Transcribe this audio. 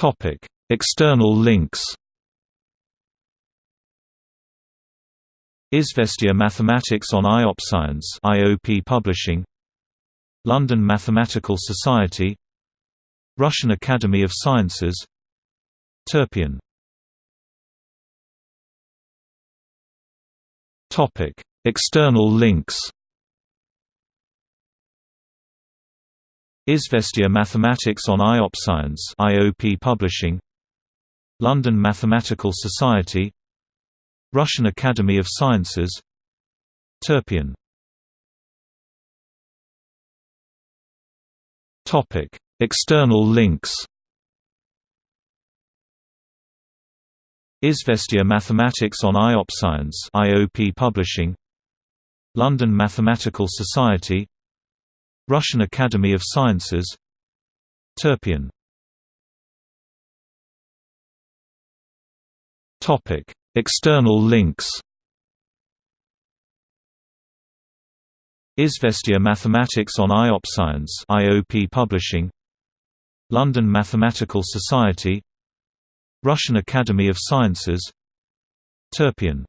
Topic: External links. Izvestia Mathematics on IOPScience IOP Publishing London Mathematical Society Russian Academy of Sciences Topic: External links. Izvestia Mathematics on IOPScience IOP Publishing. London Mathematical Society. Russian Academy of Sciences. Turpion Topic: External links. Izvestia Mathematics on IOPScience IOP Publishing. London Mathematical Society Russian Academy of Sciences. Topic. External links. Izvestia Mathematics on IOPScience IOP Publishing. London Mathematical Society. Russian Academy of Sciences. Turpion